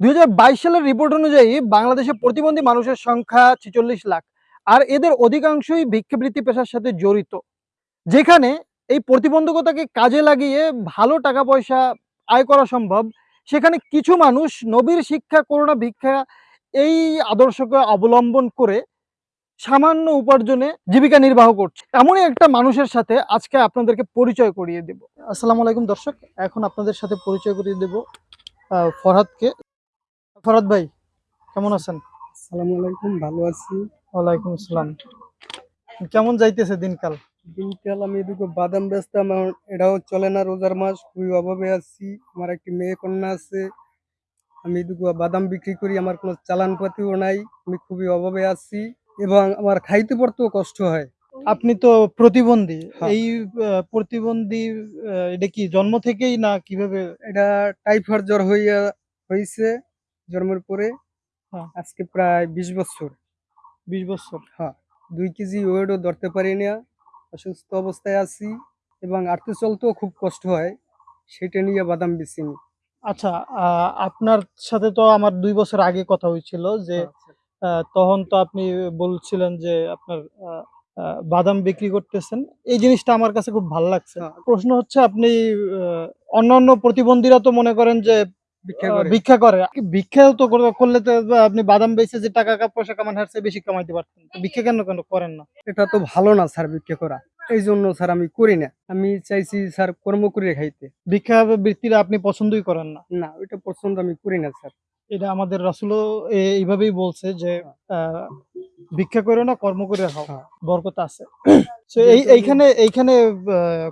দুই হাজার বাইশ সালের রিপোর্ট অনুযায়ী বাংলাদেশে প্রতিবন্ধী মানুষের সংখ্যা ছেচল্লিশ লাখ, আর এদের অধিকাংশই ভিক্ষাবৃত্তি পেশার সাথে জড়িত, যেখানে এই প্রতিবন্ধকতাকে কাজে লাগিয়ে ভালো টাকা পয়সা আয় করা সম্ভব। সেখানে কিছু মানুষ নবীর শিক্ষা, করোনা ভিক্ষা এই আদর্শকে অবলম্বন করে সামান্য উপার্জনে জীবিকা নির্বাহ করছে। এমনই একটা মানুষের সাথে আজকে আপনাদেরকে পরিচয় করিয়ে দেব। আসসালামু আলাইকুম দর্শক, এখন আপনাদের সাথে পরিচয় করিয়ে দেব ফরহাদকে। ফরহাদ ভাই কেমন আছেন? আসসালামু আলাইকুম ভালো আছি। ওয়ালাইকুম আসসালাম। কেমন যাইতেছে দিনকাল? দিনকাল আমি এদিকে বাদাম বেচতাম এটাও চলে না রোজার মাস খুবই অভাবে আছি। আমার একটি মেয়ে কন্যা আছে আমি এদিকে বাদাম বিক্রি করি আমার কোনো চালান পাতিও নাই আমি খুবই অভাবে আছি এবং আমার খাইতে পড়তেও কষ্ট হয়। আপনি তো প্রতিবন্ধী হ্যাঁ। এই প্রতিবন্ধী এটা কি জন্ম থেকেই না কীভাবে? এটা টাইফয়েড জ্বর হইয়া হয়েছে জন্মের পরে হ্যাঁ। আজকে প্রায় বিশ বছর। বিশ বছর? হ্যাঁ দুই কেজি ওয়েটও ধরতে পারি না অসুস্থ অবস্থায় আছি এবং আর্থে চলতেও খুব কষ্ট হয় সেটা নিয়ে বাদাম বেচিনি আচ্ছা আপনার সাথে তো আমার দুই বছর আগে কথা হয়েছিল যে তখন তো আপনি বলছিলেন যে আপনার বাদাম বিক্রি করতেছেন। এই জিনিসটা আমার কাছে খুব ভালো লাগছে। হ্যাঁ। প্রশ্ন হচ্ছে আপনি অন্যান্য প্রতিবন্ধীরা তো মনে করেন যে ভিক্ষা করে। ভিক্ষা ভিক্ষাও তো করলে তো আপনি বাদাম বেচে যে টাকা পয়সা কামান হারছে বেশি কামাইতে পারতেন। ভিক্ষা কেন কেন করেন না? এটা তো ভালো না স্যার ভিক্ষা করা। এই জন্য স্যার আমি করি না। আমি চাইছি স্যার কর্ম করে খাইতে। ভিক্ষা বৃত্তিটা আপনি পছন্দই করেন না। না ওইটা পছন্দ আমি করি না স্যার। এটা আমাদের রাসুলও এইভাবেই বলছে যে আহ, ভিক্ষা করে না কর্ম করে খাও। হ্যাঁ। বরকত আছে। এইখানে এইখানে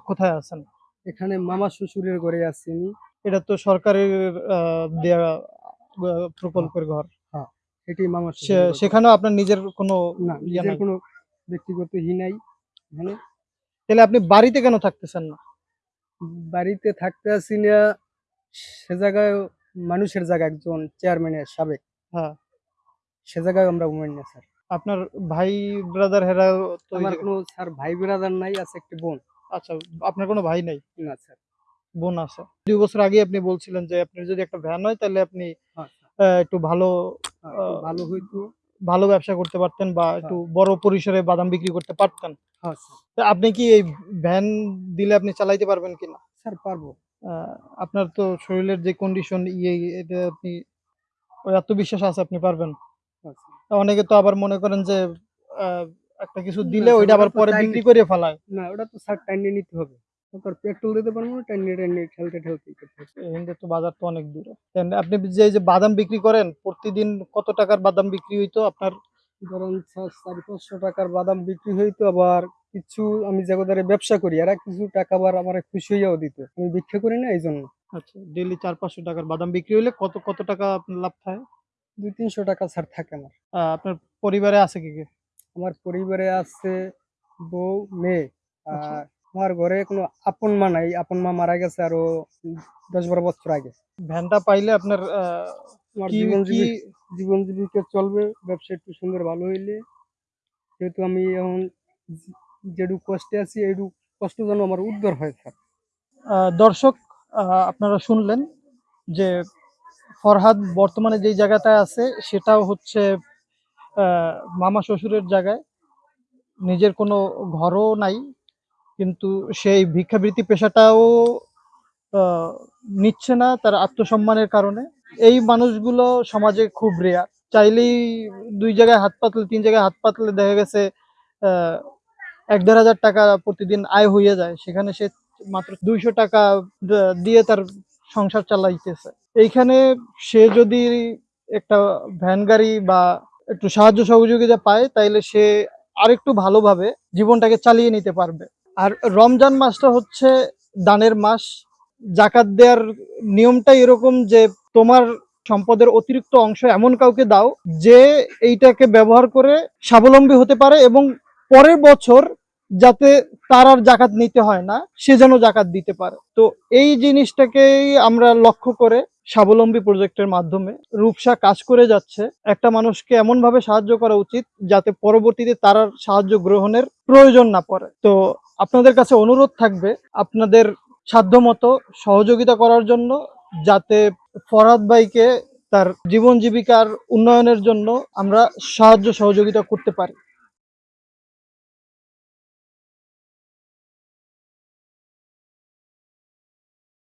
কোথায় আছেন? এখানে মামা শ্বশুরের ঘরে আছি এটা তো সরকারের দেয়া প্রকল্পের ঘর। এটি মামা সে- সেখানেও আপনার নিজের কোনো না নিজের কোনো ব্যক্তিগত হি নাই এখানে। তাহলে আপনি বাড়িতে কেন থাকতেছেন না? বাড়িতে থাকতে আসি না সে জায়গায় মানুষের জায়গা একজন চেয়ারম্যানের সাবেক। হ্যাঁ। সে জায়গায় আমরা উমেন না স্যার। আপনার ভাই ব্রাদার হেরা তো আমার কোনো স্যার ভাই ব্রাদার নাই আছে একটি বোন। আচ্ছা আপনার কোনো ভাই নাই? না স্যার। বোন আছে। দুই বছর আগে আপনি বলছিলেন যে আপনি যদি একটা ভ্যান হয় তাহলে আপনি হ্যাঁ, একটু ভালো হ্যাঁ, ভালো হইতো। ভালো ব্যবসা করতে পারতেন বা একটু বড় পরিসরে বাদাম বিক্রি করতে পারতেন। হ্যাঁ তা আপনি কি এই ভ্যান দিলে আপনি চালাইতে পারবেন কিনা? স্যার পারব। আপনার তো শরীরের যে কন্ডিশন ইয়ে এটা আপনি ওই আত্মবিশ্বাস আছে আপনি পারবেন। হ্যাঁ। তা অনেকে তো আবার মনে করেন যে একটা কিছু দিলে ওইটা আবার পরে বিক্রি করে ফেলায়। না ওটা তো স্যার টাইনে নিতে হবে। তারপর পেট্রোল দিতে পারব না টাইনে টাইনে ঠেলতে ঠেলতে করতে তো বাজার তো অনেক দূরে। আপনি যে যে বাদাম বিক্রি করেন প্রতিদিন কত টাকার বাদাম বিক্রি হইতো আপনার? ধরুন চারি পাঁচশো টাকার বাদাম বিক্রি হইতো আবার কিছু আমি জায়গাদারে ব্যবসা করি আর কিছু টাকা আবার আমার খুশি হইয়াও দিত। আমি ভিক্ষা করি না এই জন্য আচ্ছা ডেলি চার পাঁচশো টাকার বাদাম বিক্রি হইলে কত কত টাকা আপনার লাভ থাকে? দুই তিনশো টাকা ছাড় থাকে আমার। আপনার পরিবারে আছে কি কি? আমার পরিবারে আছে বউ মেয়ে আচ্ছা। আর আমার ঘরে কোনো আপন মা নাই। আপন মা মারা গেছে আরও দশ বারো বছর আগে। ভ্যানটা পাইলে আপনার আমার জীবন জীবন জীবিকা চলবে ব্যবসা একটু সুন্দর ভালো হইলে। যেহেতু আমি এখন যেটুকু কষ্টে আছি এইটুকু কষ্ট যেন আমার উদ্ধার হয় স্যার। আহ, দর্শক আপনারা শুনলেন যে ফরহাদ বর্তমানে যেই জায়গাটায় আছে সেটাও হচ্ছে আহ, মামা শ্বশুরের জায়গায়। নিজের কোনো ঘরও নাই কিন্তু সেই ভিক্ষাবৃত্তি পেশাটাও নিচ্ছে না তার আত্মসম্মানের কারণে। এই মানুষগুলো সমাজে খুব রেয়ার চাইলেই দুই জায়গায় হাত পাতলে, তিন জায়গায় হাত পাতলে দেখা গেছে এক দেড় হাজার টাকা প্রতিদিন আয় হয়ে যায়। সেখানে সে মাত্র দুইশো টাকা দিয়ে তার সংসার চালাইতেছে। এইখানে সে যদি একটা ভ্যান গাড়ি বা একটু সাহায্য সহযোগিতা পায়, তাইলে সে আরেকটু ভালোভাবে জীবনটাকে চালিয়ে নিতে পারবে। আর রমজান মাসটা হচ্ছে দানের মাস। জাকাত দেওয়ার নিয়মটা এরকম যে তোমার সম্পদের অতিরিক্ত অংশ এমন কাউকে দাও যে এইটাকে ব্যবহার করে স্বাবলম্বী হতে পারে এবং পরের বছর যাতে তার আর জাকাত নিতে হয় না, সে যেন জাকাত দিতে পারে। তো এই জিনিসটাকেই আমরা লক্ষ্য করে স্বাবলম্বী প্রজেক্টের মাধ্যমে রূপসা কাজ করে যাচ্ছে। একটা মানুষকে এমন ভাবে সাহায্য করা উচিত যাতে পরবর্তীতে তার সাহায্য গ্রহণের প্রয়োজন না পড়ে। তো আপনাদের কাছে অনুরোধ থাকবে আপনাদের সাধ্যমতো সহযোগিতা করার জন্য যাতে ফরাদ ভাইকে তার জীবন জীবিকার উন্নয়নের জন্য আমরা সাহায্য সহযোগিতা করতে পারি।